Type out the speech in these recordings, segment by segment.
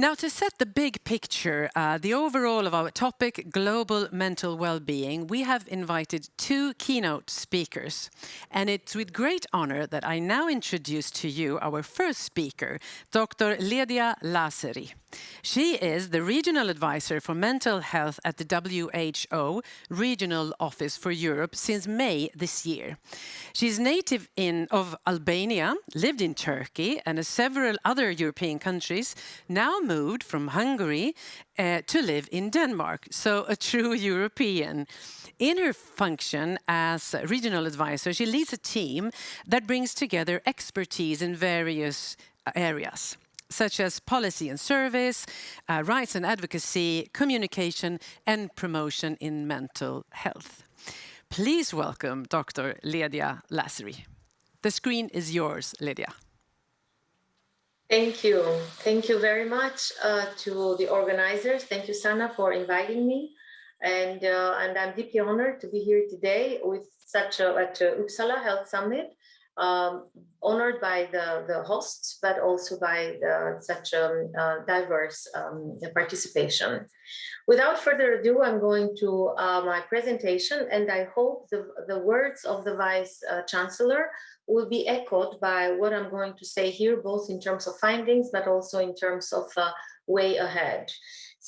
Now, to set the big picture, uh, the overall of our topic, global mental well-being, we have invited two keynote speakers. And it's with great honor that I now introduce to you our first speaker, Dr. Ledia Lazeri. She is the Regional Advisor for Mental Health at the WHO Regional Office for Europe since May this year. She's native in, of Albania, lived in Turkey and several other European countries, now moved from Hungary uh, to live in Denmark, so a true European. In her function as regional advisor, she leads a team that brings together expertise in various areas such as policy and service, uh, rights and advocacy, communication and promotion in mental health. Please welcome Dr. Lydia Lazeri. The screen is yours, Lydia. Thank you. Thank you very much uh, to the organizers. Thank you, Sana, for inviting me. And, uh, and I'm deeply honored to be here today with such a, at uh, Uppsala Health Summit um, honored by the, the hosts, but also by the, such um, uh, diverse um, participation. Without further ado, I'm going to uh, my presentation, and I hope the, the words of the Vice uh, Chancellor will be echoed by what I'm going to say here, both in terms of findings, but also in terms of uh, way ahead.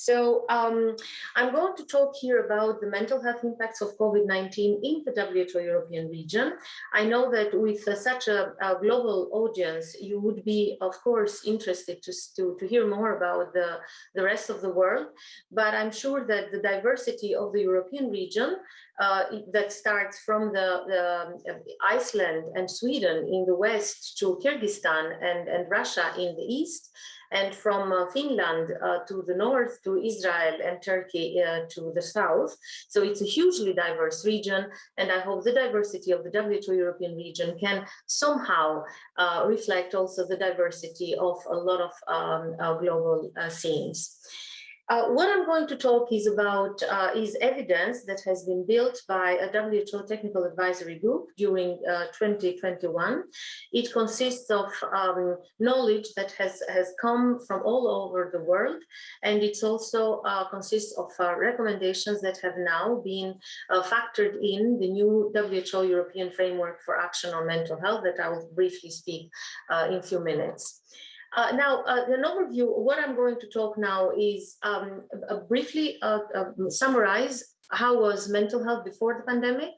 So um, I'm going to talk here about the mental health impacts of COVID-19 in the WHO European region. I know that with uh, such a, a, global audience, you would be, of course, interested to, to, to hear more about the, the rest of the world. But I'm sure that the diversity of the European region uh, that starts from the, the, Iceland and Sweden in the west to Kyrgyzstan and, and Russia in the east, and from uh, Finland uh, to the north to Israel and Turkey uh, to the south. So it's a hugely diverse region, and I hope the diversity of the WHO European region can somehow uh, reflect also the diversity of a lot of um, uh, global uh, scenes. Uh, what I'm going to talk is about uh, is evidence that has been built by a WHO technical advisory group during uh, 2021. It consists of um, knowledge that has, has come from all over the world, and it also uh, consists of uh, recommendations that have now been factored in the new WHO European Framework for Action on Mental Health that I will briefly speak in a few minutes. Uh, now, uh, an overview, what I'm going to talk now is um, briefly uh, um, summarize how was mental health before the pandemic,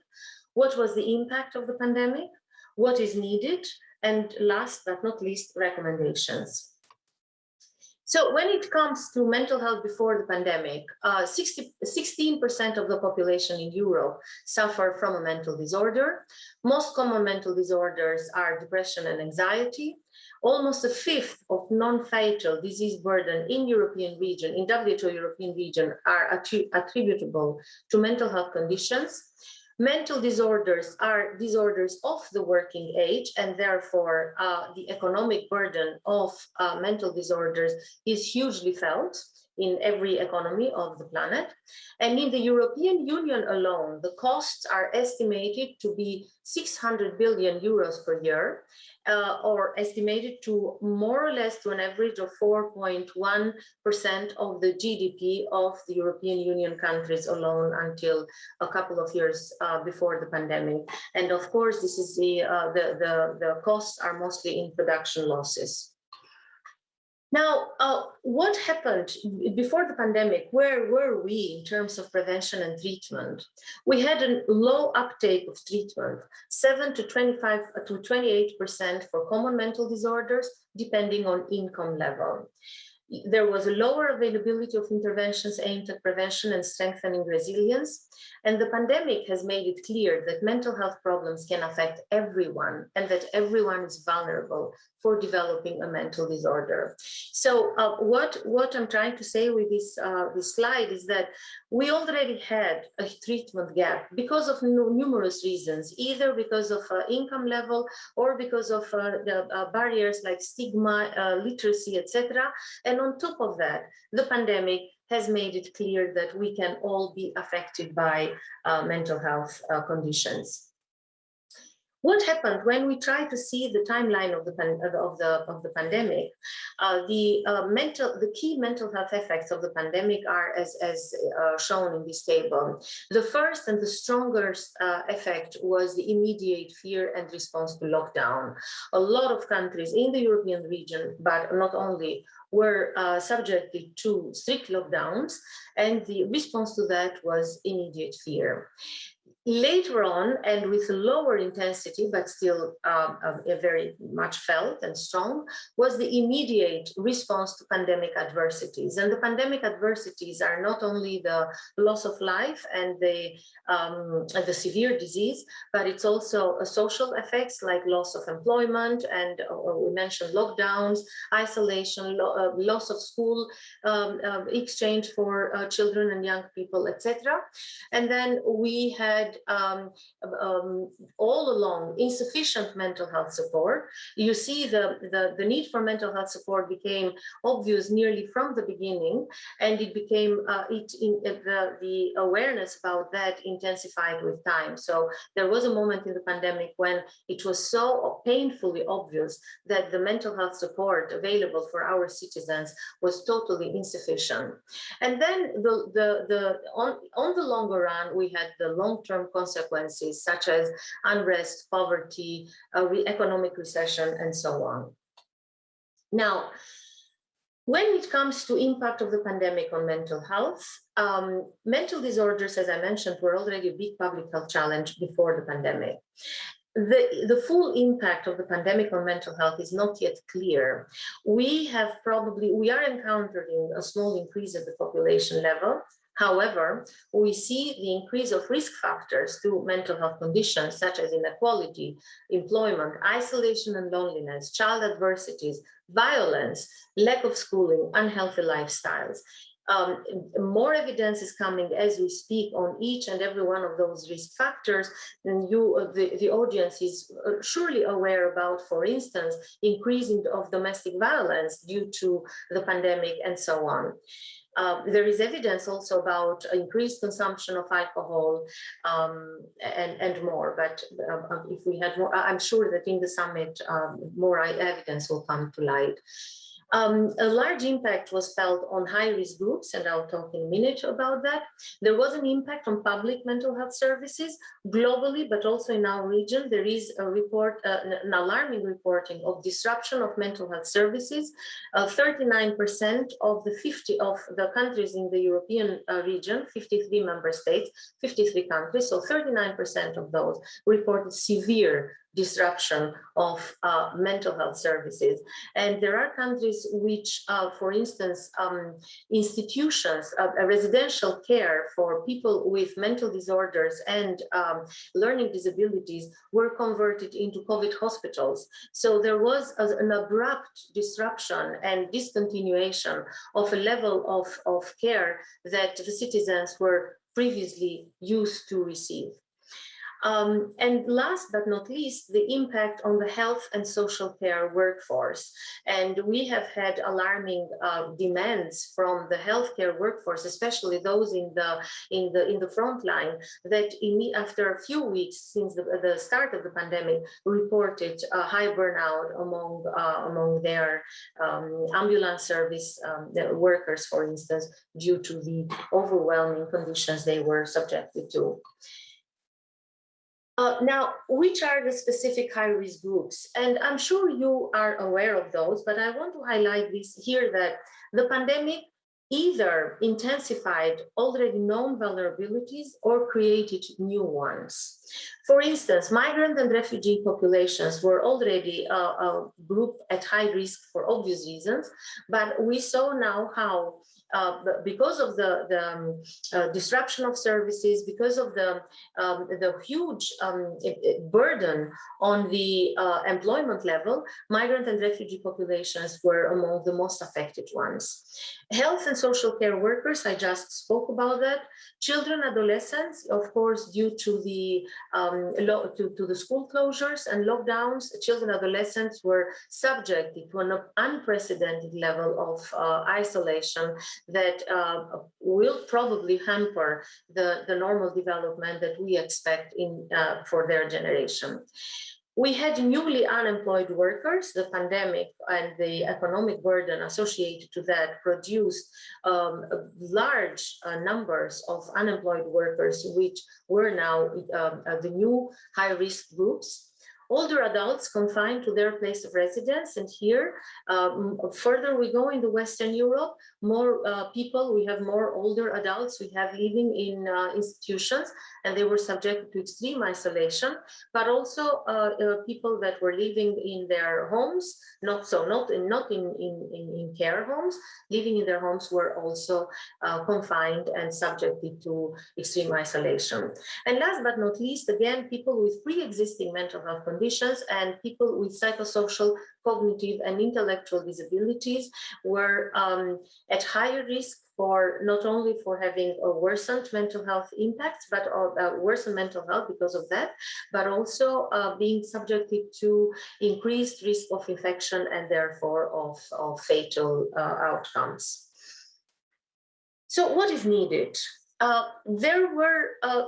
what was the impact of the pandemic, what is needed, and last but not least, recommendations. So when it comes to mental health before the pandemic, 16% uh, of the population in Europe suffer from a mental disorder. Most common mental disorders are depression and anxiety. Almost a fifth of non-fatal disease burden in European region, in WHO European region, are attributable to mental health conditions. Mental disorders are disorders of the working age, and therefore uh, the economic burden of uh, mental disorders is hugely felt in every economy of the planet. And in the European Union alone, the costs are estimated to be 600 billion euros per year, uh, or estimated to more or less to an average of 4.1% of the GDP of the European Union countries alone until a couple of years uh, before the pandemic. And of course, this is the, uh, the, the, the costs are mostly in production losses. Now, uh, what happened before the pandemic? Where were we in terms of prevention and treatment? We had a low uptake of treatment, 7 to 25 uh, to 28% for common mental disorders, depending on income level. There was a lower availability of interventions aimed at prevention and strengthening resilience. And the pandemic has made it clear that mental health problems can affect everyone and that everyone is vulnerable for developing a mental disorder. So uh, what, what I'm trying to say with this, uh, this slide is that we already had a treatment gap because of numerous reasons, either because of uh, income level or because of uh, the uh, barriers like stigma, uh, literacy, etc. And on top of that, the pandemic has made it clear that we can all be affected by uh, mental health uh, conditions. What happened when we try to see the timeline of the of the of the pandemic? Uh, the uh, mental, the key mental health effects of the pandemic are as as uh, shown in this table. The first and the strongest uh, effect was the immediate fear and response to lockdown. A lot of countries in the European region, but not only, were uh, subjected to strict lockdowns, and the response to that was immediate fear. Later on, and with lower intensity, but still um, um very much felt and strong, was the immediate response to pandemic adversities. And the pandemic adversities are not only the loss of life and the, um, the severe disease, but it's also social effects like loss of employment, and uh, we mentioned lockdowns, isolation, lo uh, loss of school um, uh, exchange for uh, children and young people, etc. And then we had um, um, all along insufficient mental health support. You see the, the, the, need for mental health support became obvious nearly from the beginning, and it became uh, it in, uh, the, the awareness about that intensified with time. So there was a moment in the pandemic when it was so painfully obvious that the mental health support available for our citizens was totally insufficient. And then the, the, the on, on the longer run, we had the long-term consequences such as unrest, poverty, uh, economic recession, and so on. Now, when it comes to impact of the pandemic on mental health, um, mental disorders, as I mentioned, were already a big public health challenge before the pandemic. The, the full impact of the pandemic on mental health is not yet clear. We have probably, we are encountering a small increase at the population level, However, we see the increase of risk factors to mental health conditions such as inequality, employment, isolation and loneliness, child adversities, violence, lack of schooling, unhealthy lifestyles. Um, more evidence is coming as we speak on each and every one of those risk factors and you uh, the, the audience is uh, surely aware about for instance increasing of domestic violence due to the pandemic and so on uh, there is evidence also about increased consumption of alcohol um, and, and more, but uh, if we had more, I'm sure that in the summit, um, more evidence will come to light. Um, a large impact was felt on high-risk groups, and I'll talk in a minute about that. There was an impact on public mental health services globally, but also in our region. There is a report, uh, an alarming reporting of disruption of mental health services. 39% uh, of the 50 of the countries in the European uh, region, 53 member states, 53 countries, so 39% of those reported severe disruption of uh, mental health services. And there are countries which, uh, for instance, um, institutions, uh, residential care for people with mental disorders and um, learning disabilities were converted into COVID hospitals. So there was a, an abrupt disruption and discontinuation of a level of, of care that the citizens were previously used to receive. Um, and last but not least, the impact on the health and social care workforce. And we have had alarming uh, demands from the healthcare workforce, especially those in the in the in the front line, that in, after a few weeks since the, the start of the pandemic, reported a high burnout among uh, among their um, ambulance service um, workers, for instance, due to the overwhelming conditions they were subjected to. Uh, now, which are the specific high-risk groups? And I'm sure you are aware of those, but I want to highlight this here that the pandemic either intensified already known vulnerabilities or created new ones. For instance, migrant and refugee populations were already a, a group at high risk for obvious reasons, but we saw now how uh, because of the, the um, uh, disruption of services, because of the, um, the huge um, burden on the uh, employment level, migrant and refugee populations were among the most affected ones. Health and social care workers, I just spoke about that. Children, adolescents, of course, due to the um, to, to the school closures and lockdowns, children, adolescents were subjected to an unprecedented level of uh, isolation that uh, will probably hamper the, the normal development that we expect in uh, for their generation. we had newly unemployed workers. The pandemic and the economic burden associated to that produced um, large uh, numbers of unemployed workers, which were now um, uh, the new high-risk groups older adults confined to their place of residence. And here, um, further we go in the Western Europe, more uh, people, we have more older adults we have living in uh, institutions and they were subjected to extreme isolation, but also uh, uh people that were living in their homes, not so, not in, not in, in, in care homes, living in their homes were also uh, confined and subjected to extreme isolation. And last but not least, again, people with pre-existing mental health conditions and people with psychosocial cognitive and intellectual disabilities were um, at higher risk for not only for having a worsened mental health impacts, but uh, worsened mental health because of that, but also uh, being subjected to increased risk of infection and therefore of, of fatal uh, outcomes. So what is needed? Uh, there were uh,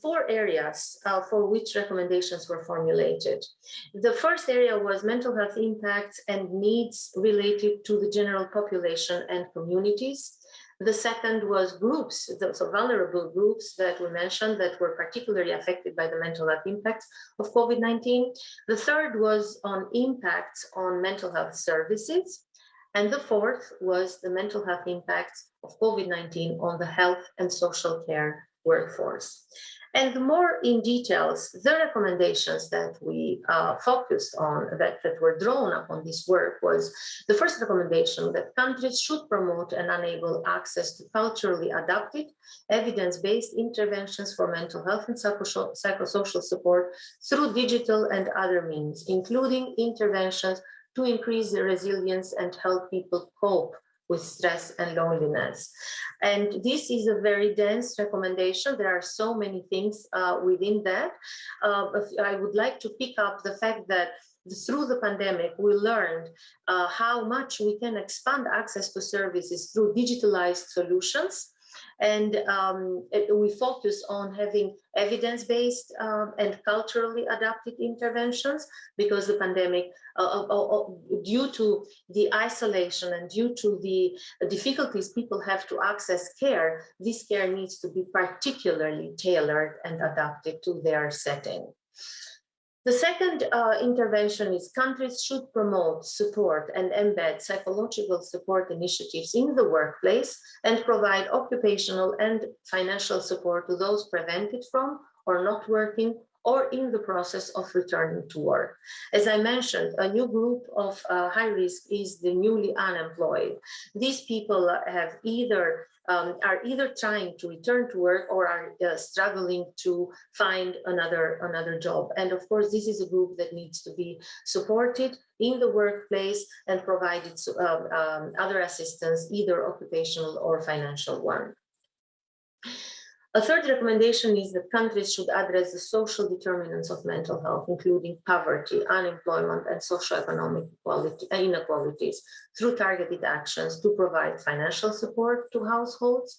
four areas uh, for which recommendations were formulated. The first area was mental health impacts and needs related to the general population and communities. The second was groups, so vulnerable groups that we mentioned that were particularly affected by the mental health impacts of COVID-19. The third was on impacts on mental health services. And the fourth was the mental health impacts of COVID-19 on the health and social care workforce. And more in details, the recommendations that we uh, focused on, that, that were drawn upon this work was the first recommendation that countries should promote and enable access to culturally adapted, evidence-based interventions for mental health and psychosocial support through digital and other means, including interventions to increase the resilience and help people cope with stress and loneliness. And this is a very dense recommendation. There are so many things uh, within that. Uh, I would like to pick up the fact that through the pandemic, we learned uh, how much we can expand access to services through digitalized solutions and um, we focus on having evidence-based um, and culturally adapted interventions because the pandemic, uh, uh, uh, uh, due to the isolation and due to the difficulties people have to access care, this care needs to be particularly tailored and adapted to their setting. The second uh, intervention is countries should promote, support and embed psychological support initiatives in the workplace and provide occupational and financial support to those prevented from or not working or in the process of returning to work. As I mentioned, a new group of uh, high risk is the newly unemployed. These people have either um, are either trying to return to work or are uh, struggling to find another another job. And of course, this is a group that needs to be supported in the workplace and provided um, um, other assistance, either occupational or financial one. A third recommendation is that countries should address the social determinants of mental health, including poverty, unemployment, and socioeconomic inequalities through targeted actions to provide financial support to households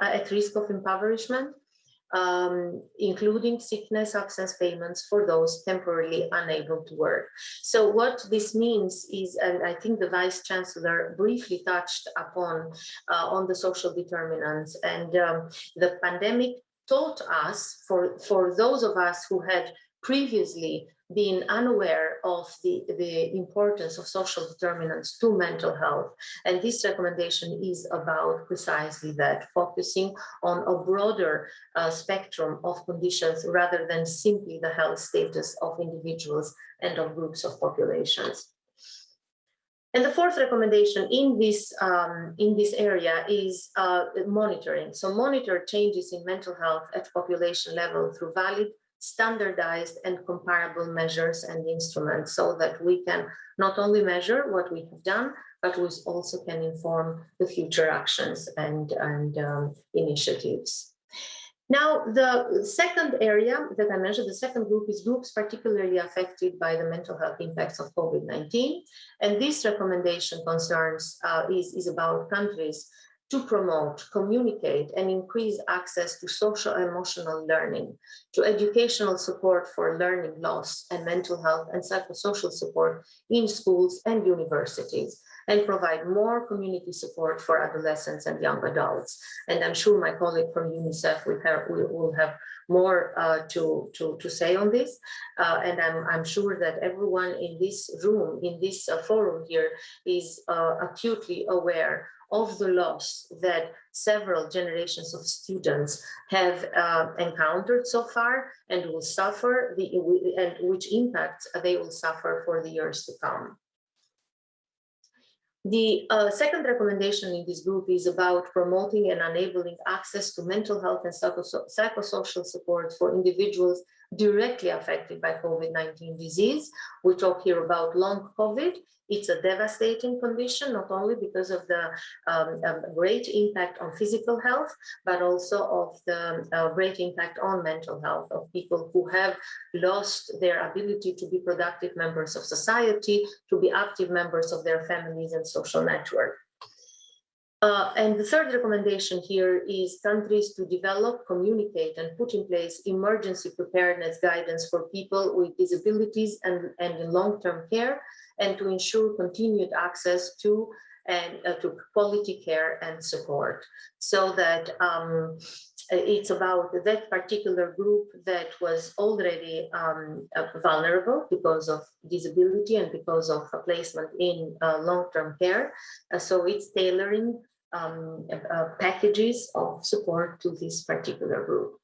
uh, at risk of impoverishment, um, including sickness absence payments for those temporarily unable to work. So what this means is, and I think the Vice Chancellor briefly touched upon uh, on the social determinants and um, the pandemic taught us, for, for those of us who had previously being unaware of the, the importance of social determinants to mental health. And this recommendation is about precisely that, focusing on a broader uh, spectrum of conditions rather than simply the health status of individuals and of groups of populations. And the fourth recommendation in this um, in this area is uh, monitoring. So monitor changes in mental health at population level through valid standardized and comparable measures and instruments so that we can not only measure what we have done, but we also can inform the future actions and, and um, initiatives. Now, the second area that I mentioned, the second group is groups particularly affected by the mental health impacts of COVID-19. And this recommendation concerns uh, is, is about countries to promote, communicate, and increase access to social emotional learning, to educational support for learning loss and mental health and psychosocial support in schools and universities, and provide more community support for adolescents and young adults. And I'm sure my colleague from UNICEF will have, will have more uh, to, to, to say on this. Uh, and I'm, I'm sure that everyone in this room, in this uh, forum here, is uh, acutely aware of the loss that several generations of students have uh, encountered so far and will suffer the and which impacts they will suffer for the years to come. The uh, second recommendation in this group is about promoting and enabling access to mental health and psychosocial support for individuals directly affected by COVID-19 disease. We talk here about long COVID it's a devastating condition, not only because of the um, um, great impact on physical health, but also of the uh, great impact on mental health of people who have lost their ability to be productive members of society, to be active members of their families and social network. Uh, and the third recommendation here is countries to develop, communicate, and put in place emergency preparedness guidance for people with disabilities and, and in long-term care, and to ensure continued access to and uh, to quality care and support so that um, it's about that particular group that was already um, uh, vulnerable because of disability and because of a placement in uh, long-term care. Uh, so it's tailoring um, uh, packages of support to this particular group.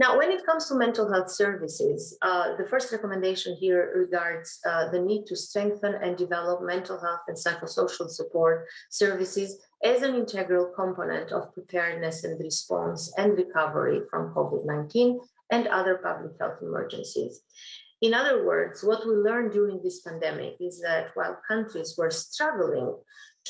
Now, when it comes to mental health services, uh, the first recommendation here regards uh, the need to strengthen and develop mental health and psychosocial support services as an integral component of preparedness and response and recovery from COVID-19 and other public health emergencies. In other words, what we learned during this pandemic is that while countries were struggling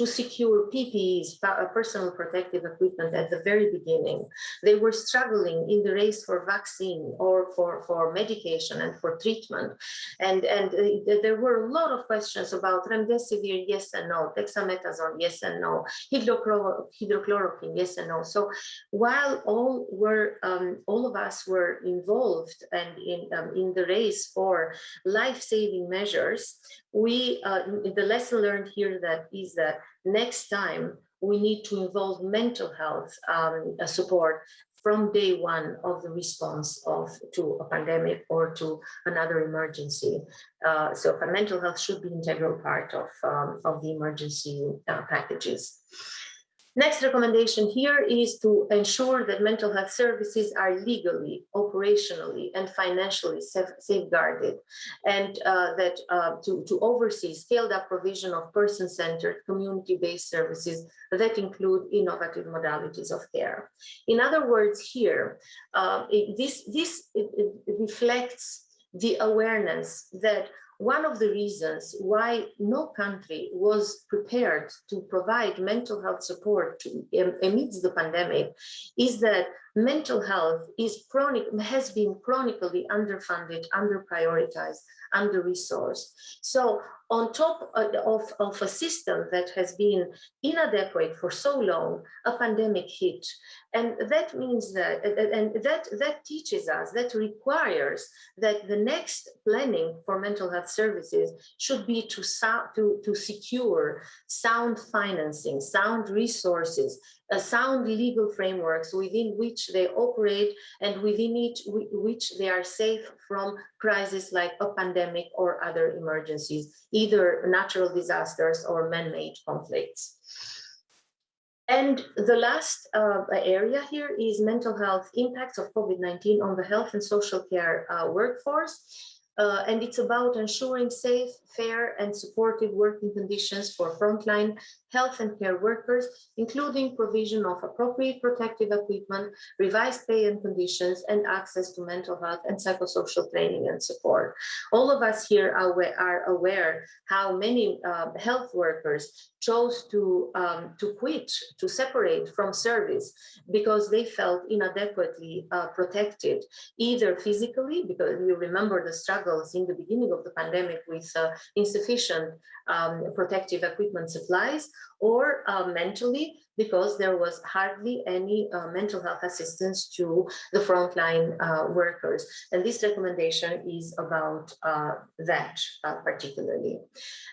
to secure PPEs, uh, personal protective equipment at the very beginning. They were struggling in the race for vaccine or for, for medication and for treatment. And, and uh, there were a lot of questions about remdesivir, yes and no, dexamethasone, yes and no, hydrochloroquine, yes and no. So while all were, um, all of us were involved and in, um, in the race for life-saving measures, we, uh, the lesson learned here that is that next time we need to involve mental health um, support from day one of the response of to a pandemic or to another emergency. Uh, so mental health should be integral part of, um, of the emergency uh, packages. Next recommendation here is to ensure that mental health services are legally, operationally, and financially safeguarded, and uh, that uh, to, to oversee scaled up provision of person-centered, community-based services that include innovative modalities of care. In other words, here, uh, it, this, this it, it reflects the awareness that one of the reasons why no country was prepared to provide mental health support amidst the pandemic is that mental health is chronic has been chronically underfunded, under-prioritized, under-resourced. So on top uh, of, of a system that has been inadequate for so long, a pandemic hit. And that means that, and that, that teaches us, that requires that the next planning for mental health services should be to, to, to secure sound financing, sound resources, sound legal frameworks within which they operate and within each, which they are safe from crises like a pandemic or other emergencies, either natural disasters or man-made conflicts. And the last uh, area here is mental health impacts of COVID-19 on the health and social care uh, workforce. Uh, and it's about ensuring safe, fair, and supportive working conditions for frontline health and care workers, including provision of appropriate protective equipment, revised pay and conditions, and access to mental health and psychosocial training and support. All of us here are aware, how many uh, health workers chose to, um, to quit, to separate from service because they felt inadequately uh, protected, either physically, because you remember the struggles in the beginning of the pandemic with uh, insufficient um, protective equipment supplies, or uh, mentally because there was hardly any uh, mental health assistance to the frontline uh, workers. And this recommendation is about uh, that uh, particularly.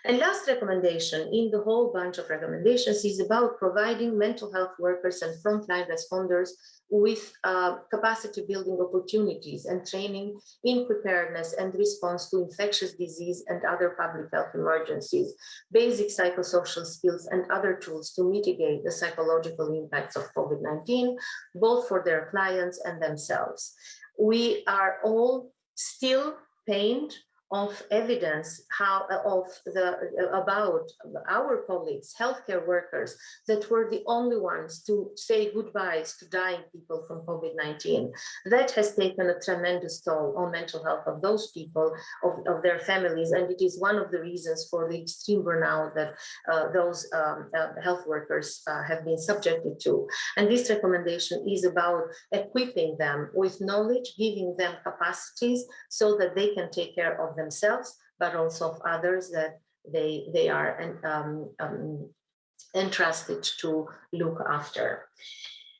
And last recommendation in the whole bunch of recommendations is about providing mental health workers and frontline responders with uh, capacity building opportunities and training in preparedness and response to infectious disease and other public health emergencies, basic psychosocial skills and other tools to mitigate the psychological impacts of COVID-19, both for their clients and themselves. We are all still pained of evidence how of the about our colleagues healthcare workers that were the only ones to say goodbyes to dying people from covid-19 that has taken a tremendous toll on mental health of those people of, of their families and it is one of the reasons for the extreme burnout that uh, those um, uh, health workers uh, have been subjected to. And this recommendation is about equipping them with knowledge giving them capacities so that they can take care of themselves, but also of others that they, they are um, um, entrusted to look after.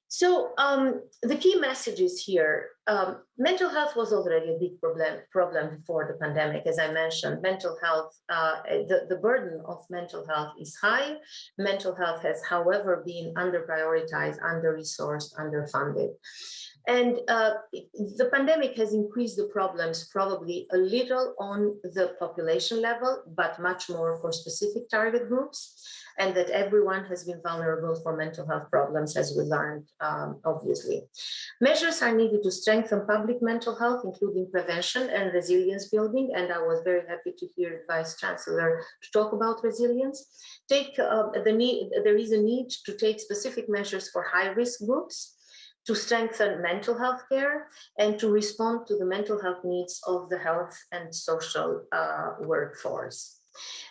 So um, the key messages here, um, mental health was already a big problem, problem before the pandemic. As I mentioned, mental health, uh, the, the burden of mental health is high. Mental health has, however, been under prioritized, under resourced, underfunded. And uh, the pandemic has increased the problems probably a little on the population level, but much more for specific target groups and that everyone has been vulnerable for mental health problems as we learned, um, obviously. Measures are needed to strengthen public mental health, including prevention and resilience building. And I was very happy to hear Vice Chancellor to talk about resilience. Take uh, the need, there is a need to take specific measures for high risk groups to strengthen mental health care and to respond to the mental health needs of the health and social uh, workforce.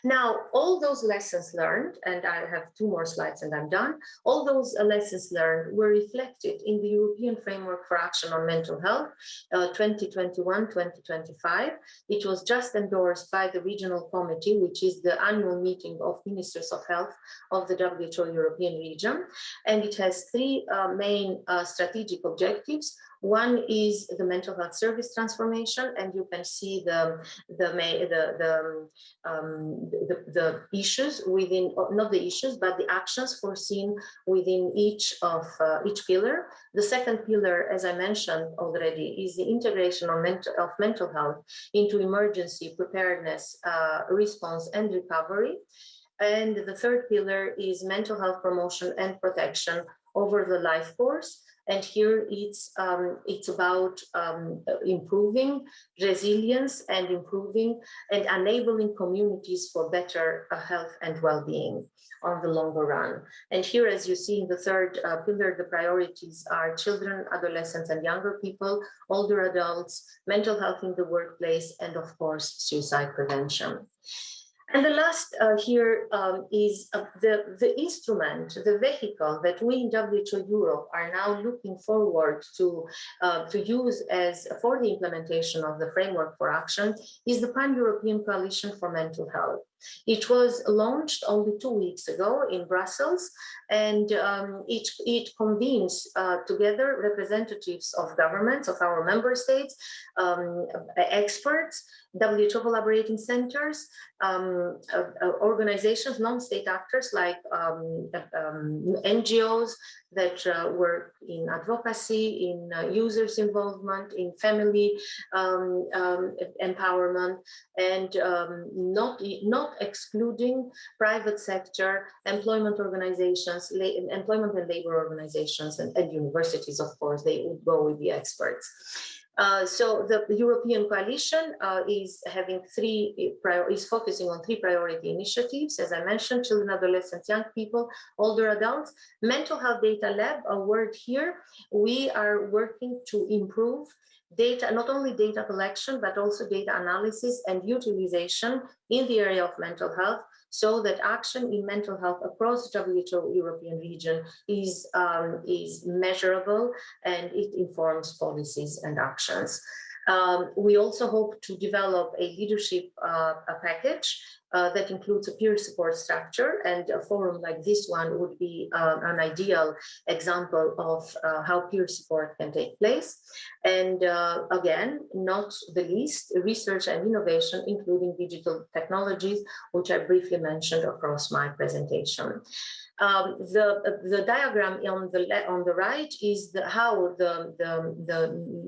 Now, all those lessons learned, and I have two more slides and I'm done, all those lessons learned were reflected in the European Framework for Action on Mental Health 2021-2025. Uh, it was just endorsed by the Regional Committee, which is the annual meeting of Ministers of Health of the WHO European region. And it has three uh, main uh, strategic objectives. One is the mental health service transformation, and you can see the the the the, um, the, the issues within not the issues but the actions foreseen within each of uh, each pillar. The second pillar, as I mentioned already, is the integration of mental of mental health into emergency preparedness, uh, response, and recovery. And the third pillar is mental health promotion and protection over the life course and here it's, um, it's about um, improving resilience and improving and enabling communities for better uh, health and well-being on the longer run. And here, as you see in the third uh, pillar, the priorities are children, adolescents, and younger people, older adults, mental health in the workplace, and of course, suicide prevention. And the last uh, here um, is uh, the, the instrument, the vehicle that we in WHO Europe are now looking forward to, uh, to use as for the implementation of the framework for action is the Pan-European Coalition for Mental Health. It was launched only two weeks ago in Brussels, and um, it, it convenes uh, together representatives of governments, of our member states, um, experts, WHO collaborating centers, um, uh, uh, organizations, non-state actors like um, um, NGOs that uh, work in advocacy, in uh, users involvement, in family um, empowerment, and um, not, not excluding private sector employment organizations, employment and labor organizations, and, and universities, of course, they would go with the experts. Uh, so the European coalition uh, is having three is focusing on three priority initiatives, as I mentioned, children, adolescents, young people, older adults. Mental health data lab, a word here. We are working to improve data, not only data collection, but also data analysis and utilization in the area of mental health so that action in mental health across the WHO European region is, um, is measurable and it informs policies and actions. Um, we also hope to develop a leadership uh, a package uh, that includes a peer support structure and a forum like this one would be um, an ideal example of uh, how peer support can take place. And uh, again, not the least, research and innovation, including digital technologies, which I briefly mentioned across my presentation. Um, the the diagram on the on the right is the, how the, the, the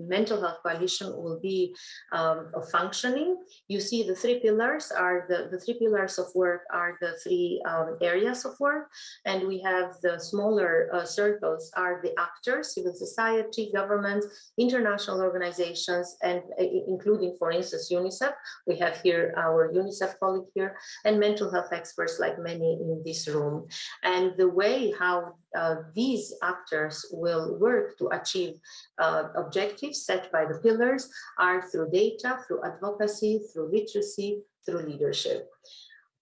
mental health coalition will be um, functioning. You see the three pillars are the, the three pillars of work are the three um, areas of work. And we have the smaller uh, circles are the actors, civil society, governments, international organizations, and uh, including, for instance, UNICEF. We have here our UNICEF colleague here and mental health experts like many in this room. And and the way how uh, these actors will work to achieve uh, objectives set by the pillars are through data, through advocacy, through literacy, through leadership.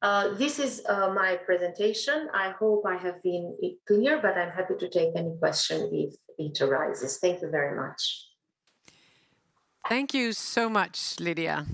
Uh, this is uh, my presentation. I hope I have been clear, but I'm happy to take any question if it arises. Thank you very much. Thank you so much, Lydia.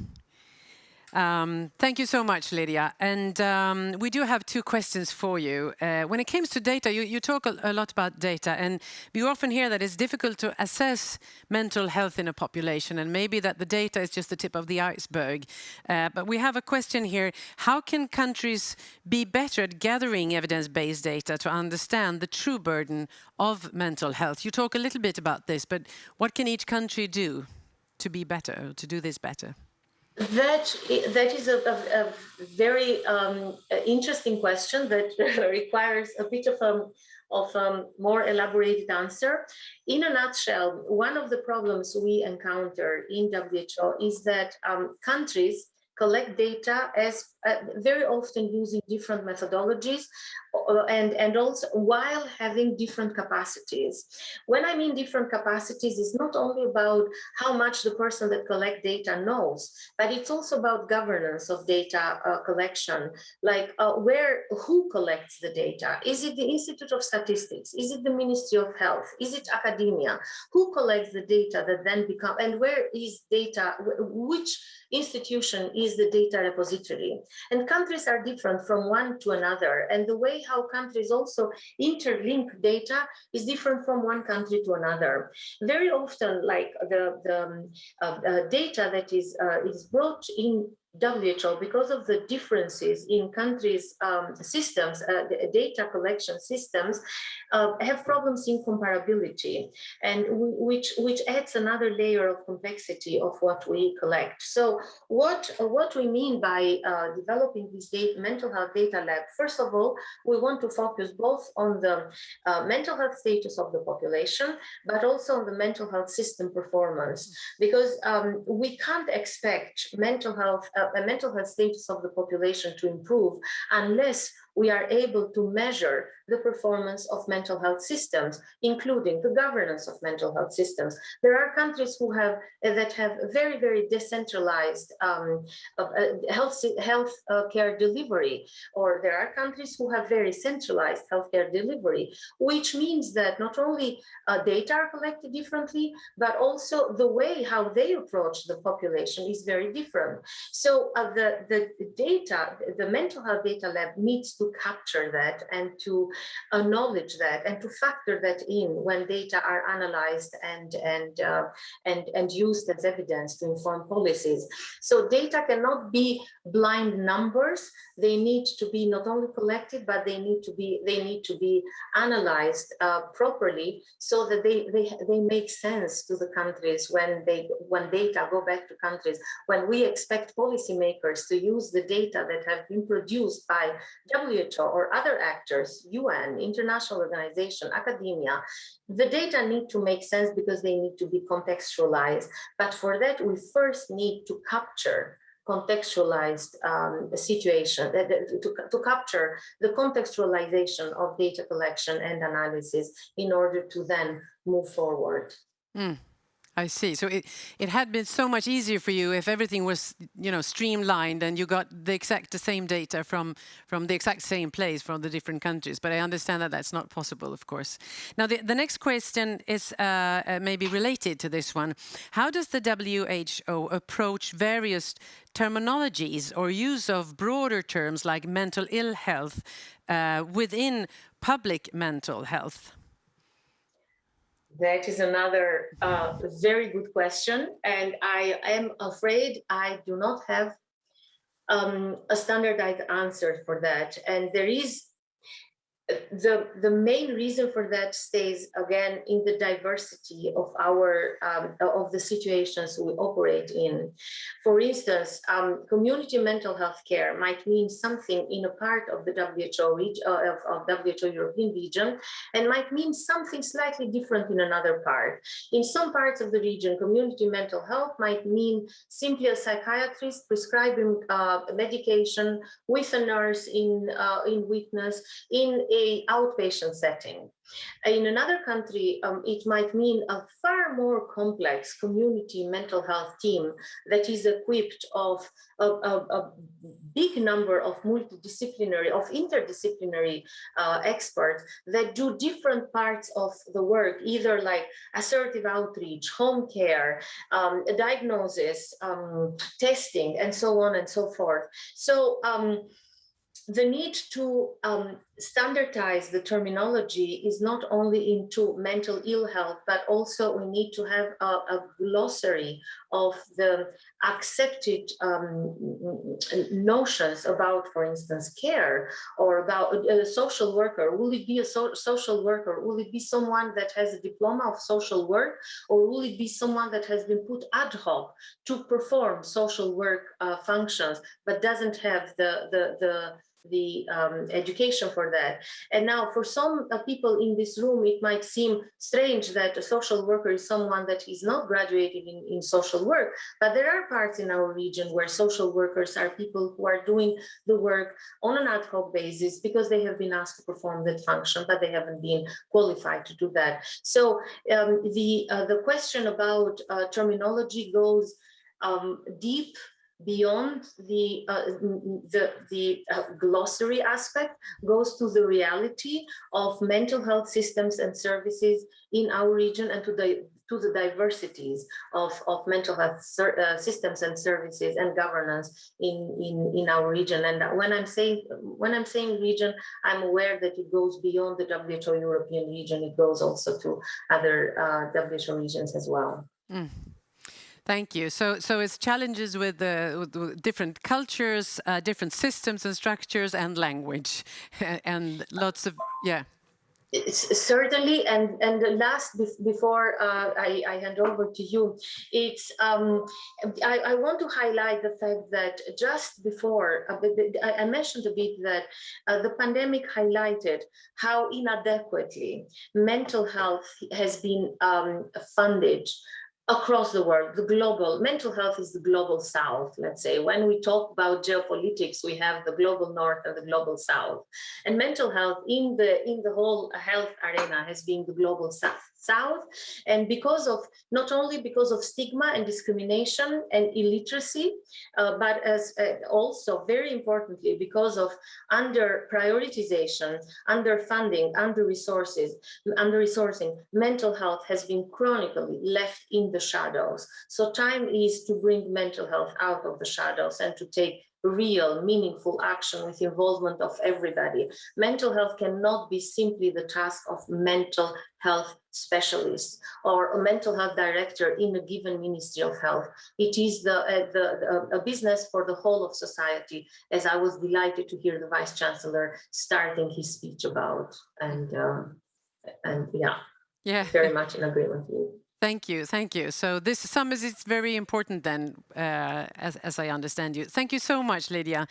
Um, thank you so much, Lydia. And um, we do have two questions for you. Uh, when it comes to data, you, you talk a, a, lot about data, and we often hear that it's difficult to assess mental health in a population, and maybe that the data is just the tip of the iceberg. Uh, but we have a question here. How can countries be better at gathering evidence-based data to understand the true burden of mental health? You talk a little bit about this, but what can each country do to be better, to do this better? That that is a, a, a very um, interesting question that requires a bit of a um, of a um, more elaborated answer. In a nutshell, one of the problems we encounter in WHO is that um, countries collect data as uh, very often using different methodologies uh, and and also while having different capacities. When i mean different capacities it's not only about how much the person that collect data knows but it's also about governance of data uh, collection. Like uh, where who collects the data? Is it the institute of statistics? Is it the ministry of health? Is it academia? Who collects the data that then become and where is data which institution is the data repository and countries are different from one to another. And the way how countries also interlink data is different from one country to another. Very often, like the, the um, uh, uh, data that is, uh, is brought in WHO, because of the differences in countries' um, systems, uh, data collection systems, uh, have problems in comparability, and which which adds another layer of complexity of what we collect. So, what what we mean by uh, developing this data, mental health data lab? First of all, we want to focus both on the uh, mental health status of the population, but also on the mental health system performance, because um, we can't expect mental health uh, a mental health status of the population to improve unless we are able to measure the performance of mental health systems, including the governance of mental health systems. There are countries who have uh, that have very, very decentralized um, uh, health, health uh, care delivery, or there are countries who have very centralized healthcare delivery, which means that not only uh, data are collected differently, but also the way how they approach the population is very different. So uh, the, the data, the mental health data lab needs to capture that and to acknowledge that and to factor that in when data are analyzed and and uh, and and used as evidence to inform policies. So data cannot be blind numbers. They need to be not only collected, but they need to be they need to be analyzed uh, properly so that they they they make sense to the countries when they when data go back to countries when we expect policymakers to use the data that have been produced by WHO or other actors, UN, international organization, academia, the data need to make sense because they need to be contextualized. But for that, we first need to capture contextualized um, situation, to, to capture the contextualization of data collection and analysis in order to then move forward. Mm. I see. So it, it had been so much easier for you if everything was, you know, streamlined and you got the exact the same data from from the exact same place from the different countries. But I understand that that's not possible, of course. Now, the, the next question is uh, uh, maybe related to this one. How does the WHO approach various terminologies or use of broader terms like mental ill health uh, within public mental health? That is another uh, very good question. And I am afraid I do not have um, a standardized answer for that. And there is the the main reason for that stays again in the diversity of our um, of the situations we operate in. For instance um, community mental health care might mean something in a part of the WHO region uh, of, of WHO european region and might mean something slightly different in another part. In some parts of the region community mental health might mean simply a psychiatrist prescribing uh, medication with a nurse in uh, in witness in a outpatient setting. In another country, um, it might mean a far more complex community mental health team that is equipped of a, a, a big number of multidisciplinary, of interdisciplinary uh, experts that do different parts of the work, either like assertive outreach, home care, um, diagnosis, um, testing, and so on and so forth. So um, the need to um, standardize the terminology is not only into mental ill health, but also we need to have a, a glossary of the accepted um, notions about, for instance, care or about a, social worker. Will it be a so social worker? Will it be someone that has a diploma of social work? Or will it be someone that has been put ad hoc to perform social work uh, functions, but doesn't have the, the, the the um, education for that. And now for some uh, people in this room, it might seem strange that a social worker is someone that is not graduated in, in social work, but there are parts in our region where social workers are people who are doing the work on an ad hoc basis because they have been asked to perform that function, but they haven't been qualified to do that. So um, the, uh, the question about uh, terminology goes um, deep beyond the uh, the, the uh, glossary aspect goes to the reality of mental health systems and services in our region and to the to the diversities of, of mental health uh, systems and services and governance in, in, in our region. And when I'm saying when I'm saying region, I'm aware that it goes beyond the WHO European region. It goes also to other uh, WHO regions as well. Mm. Thank you. So, so it's challenges with, uh, with different cultures, uh, different systems and structures, and language, and lots of yeah. It's certainly, and and last before uh, I, I, hand over to you, it's um, I, I, want to highlight the fact that just before uh, I mentioned a bit that uh, the pandemic highlighted how inadequately mental health has been um, funded across the world, the global mental health is the global south, let's say. When we talk about geopolitics, we have the global north and the global south. And mental health in the in the whole health arena has been the global south south and because of not only because of stigma and discrimination and illiteracy uh, but as uh, also very importantly because of under prioritization under funding, under resources under resourcing mental health has been chronically left in the shadows. So time is to bring mental health out of the shadows and to take real, meaningful action with involvement of everybody. Mental health cannot be simply the task of mental health specialists or a mental health director in a given Ministry of Health. It is the, uh, the, the, a business for the whole of society, as I was delighted to hear the Vice Chancellor starting his speech about. And, uh, and yeah, yeah, very much in agreement with you. Thank you, thank you. So this summit is very important then, uh, as, as I understand you. Thank you so much, Lydia.